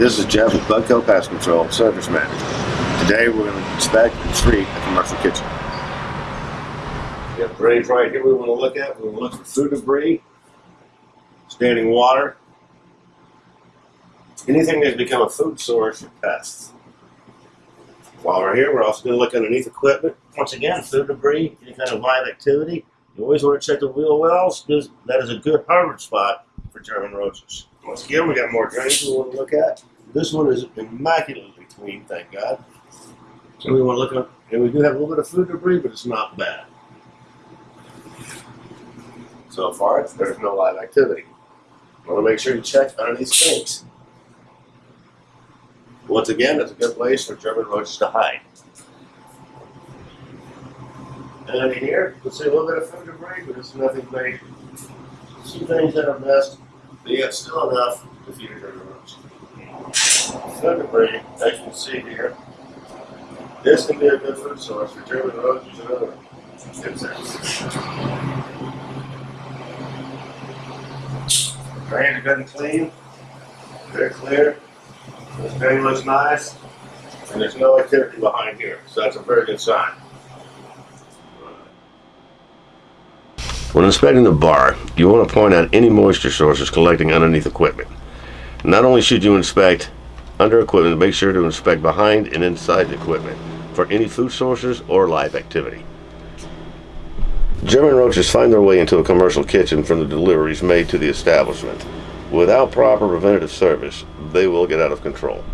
this is Jeff with Bug Kill Pest Control, Service Manager. Today we're going to inspect and treat a commercial kitchen. We have drains right here we want to look at. We want to look for food debris, standing water, anything that's become a food source for pests. While we're here, we're also going to look underneath equipment. Once again, food debris, any kind of live activity. You always want to check the wheel wells because that is a good harvest spot for German roaches. Once again, we got more drains we want to look at. This one is immaculately clean, thank God. So we want to look at, and we do have a little bit of food debris, but it's not bad. So far, there's no live activity. want to make sure you check under these sinks. Once again, it's a good place for German roaches to hide. And in here, you can see a little bit of food debris, but it's nothing major. Some things that are messed, but yet still enough to feed. Food debris, as you can see here, this can be a good food source for German roaches and other insects. Drains are good clean, very clear. This drain looks nice, and there's no activity behind here, so that's a very good sign. When inspecting the bar, you want to point out any moisture sources collecting underneath equipment. Not only should you inspect under equipment, make sure to inspect behind and inside the equipment for any food sources or live activity. German roaches find their way into a commercial kitchen from the deliveries made to the establishment. Without proper preventative service, they will get out of control.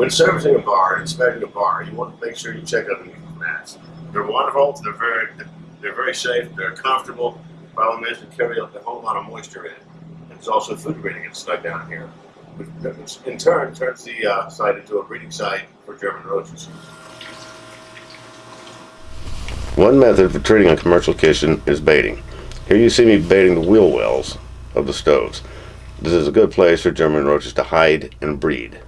When servicing a bar, inspecting a bar, you want to make sure you check underneath the mats. They're wonderful. They're very, they're very safe. They're comfortable. Problem is, they carry a whole lot of moisture in. And it's also food breeding gets stuck down here, which in turn turns the uh, site into a breeding site for German roaches. One method for treating a commercial kitchen is baiting. Here you see me baiting the wheel wells of the stoves. This is a good place for German roaches to hide and breed.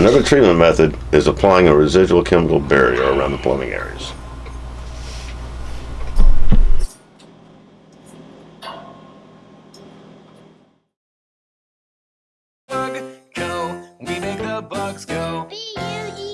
Another treatment method is applying a residual chemical barrier around the plumbing areas. Go, we make the bugs go. Be you.